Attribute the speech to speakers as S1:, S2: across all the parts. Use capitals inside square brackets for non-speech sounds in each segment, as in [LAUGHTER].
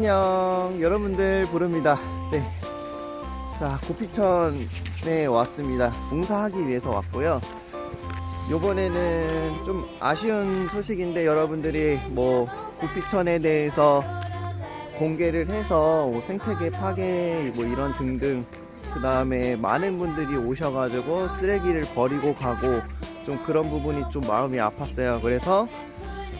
S1: 안녕. 여러분들 부릅니다. 네. 자 고피천에 왔습니다. 봉사하기 위해서 왔고요. 요번에는 좀 아쉬운 소식인데 여러분들이 뭐 고피천에 대해서 공개를 해서 뭐 생태계 파괴 뭐 이런 등등 그 다음에 많은 분들이 오셔가지고 쓰레기를 버리고 가고 좀 그런 부분이 좀 마음이 아팠어요. 그래서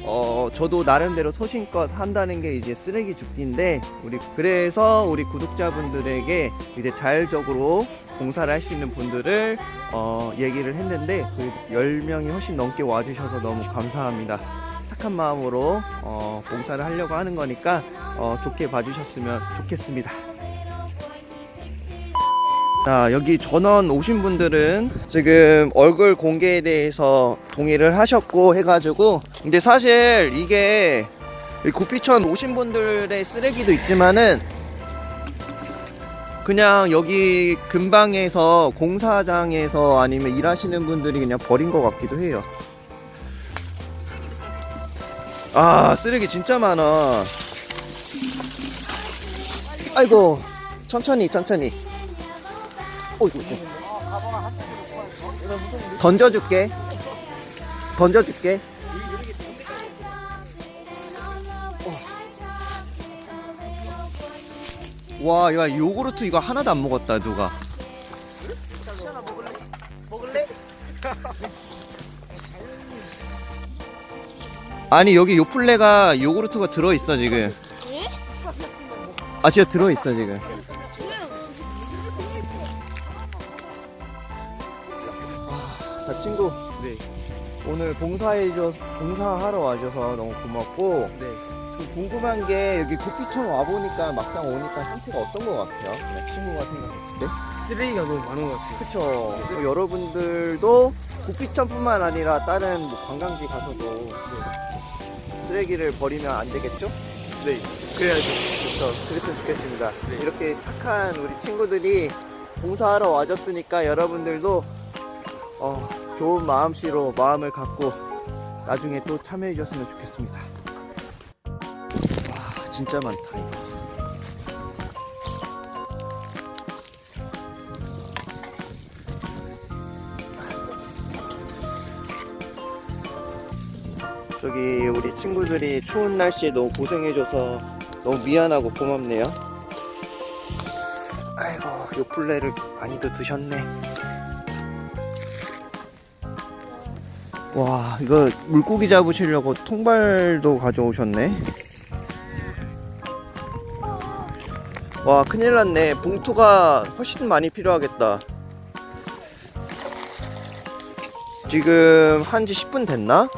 S1: 어 저도 나름대로 소신껏 한다는 게 이제 쓰레기 줍기인데 우리 그래서 우리 구독자분들에게 이제 자율적으로 봉사를 할 수 있는 분들을 어 얘기를 했는데 그 10명이 훨씬 넘게 와주셔서 너무 감사합니다. 착한 마음으로 어 봉사를 하려고 하는 거니까 어 좋게 봐주셨으면 좋겠습니다 자 여기 전원 오신 분들은 지금 얼굴 공개에 대해서 동의를 하셨고 해가지고 근데 사실 이게 이 구피천 오신 분들의 쓰레기도 있지만은 그냥 여기 근방에서 공사장에서 아니면 일하시는 분들이 그냥 버린 것 같기도 해요. 아 쓰레기 진짜 많아. 아이고 천천히 천천히 어이구 던져줄게 던져줄게 어. 와, 야, 요구르트 이거 하나도 안 먹었다, 누가.
S2: 먹을래? [LAUGHS]
S1: 아니, 여기 요플레가 요구르트가 들어있어, 지금. 아, 진짜 들어있어, 지금. 자, 친구.
S2: 네.
S1: 오늘 봉사해줘, 봉사하러 와줘서 너무 고맙고.
S2: 네.
S1: 좀 궁금한 게 여기 고피천 와보니까 막상 오니까 상태가 어떤 것 같아요? 그냥 친구가 생각했을 때?
S2: 쓰레기가 너무 많은 것 같아요.
S1: 그쵸. 또 여러분들도 고피천뿐만 아니라 다른 뭐 관광지 가서도 쓰레기를 버리면 안 되겠죠?
S2: 네. 그래야죠.
S1: 그렇죠. 그랬으면 좋겠습니다.
S2: 네.
S1: 이렇게 착한 우리 친구들이 봉사하러 와줬으니까 여러분들도 어, 좋은 마음씨로 마음을 갖고 나중에 또 참여해 줬으면 좋겠습니다. 와, 진짜 많다, 이거. 저기 우리 친구들이 추운 날씨에 너무 고생해줘서 너무 미안하고 고맙네요. 아이고, 요플레를 많이도 드셨네. 와, 이거 물고기 잡으시려고 통발도 가져오셨네. 와, 큰일 났네. 봉투가 훨씬 많이 필요하겠다. 지금 한지 10분 됐나?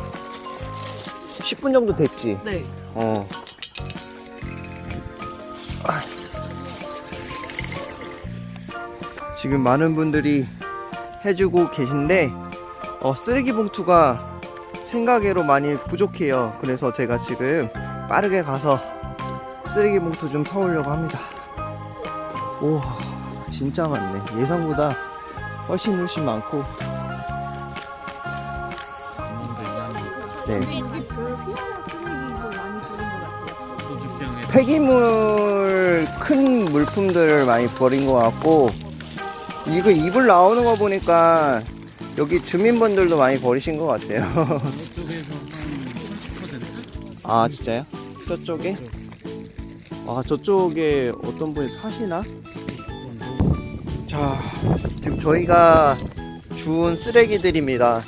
S1: 10분 정도 됐지?
S2: 네.
S1: 어. 지금 많은 분들이 해주고 계신데 어, 쓰레기 봉투가 생각외로 많이 부족해요. 그래서 제가 지금 빠르게 가서 쓰레기 봉투 좀 사오려고 합니다. 오, 진짜 많네. 예상보다 훨씬 훨씬 많고. 네. 폐기물 큰 물품들을 많이 버린 것 같고 이거 이불 나오는 거 보니까 여기 주민분들도 많이 버리신 것 같아요.
S2: 저쪽에서 한 30%?
S1: 아 진짜요? 저쪽에? 아 저쪽에 어떤 분이 사시나? 자 지금 저희가 주운 쓰레기들입니다.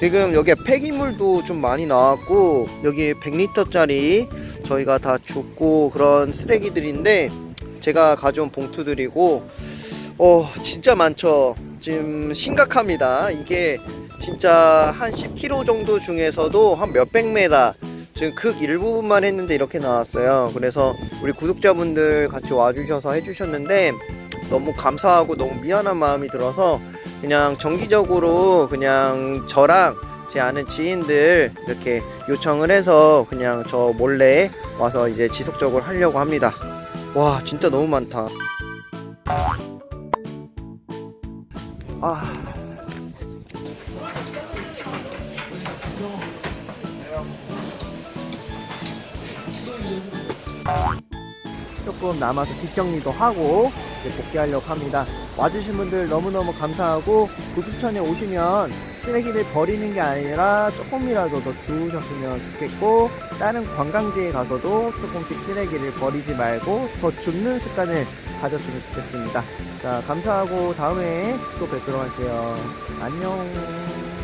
S1: 지금 여기에 폐기물도 좀 많이 나왔고 여기 100리터짜리 저희가 다 줍고 그런 쓰레기들인데 제가 가져온 봉투들이고 어 진짜 많죠 지금 심각합니다 이게 진짜 한 10km 정도 중에서도 한 몇백 메다 지금 극 일부분만 했는데 이렇게 나왔어요 그래서 우리 구독자분들 같이 와주셔서 해주셨는데 너무 감사하고 너무 미안한 마음이 들어서 그냥 정기적으로 그냥 저랑 제 아는 지인들 이렇게 요청을 해서 그냥 저 몰래 와서 이제 지속적으로 하려고 합니다. 와 진짜 너무 많다. 아. 조금 남아서 뒷정리도 하고 복귀하려고 합니다 와주신 분들 너무너무 감사하고 구피천에 오시면 쓰레기를 버리는 게 아니라 조금이라도 더 주우셨으면 좋겠고 다른 관광지에 가서도 조금씩 쓰레기를 버리지 말고 더 줍는 습관을 가졌으면 좋겠습니다. 자, 감사하고 다음에 또 뵙도록 할게요. 안녕.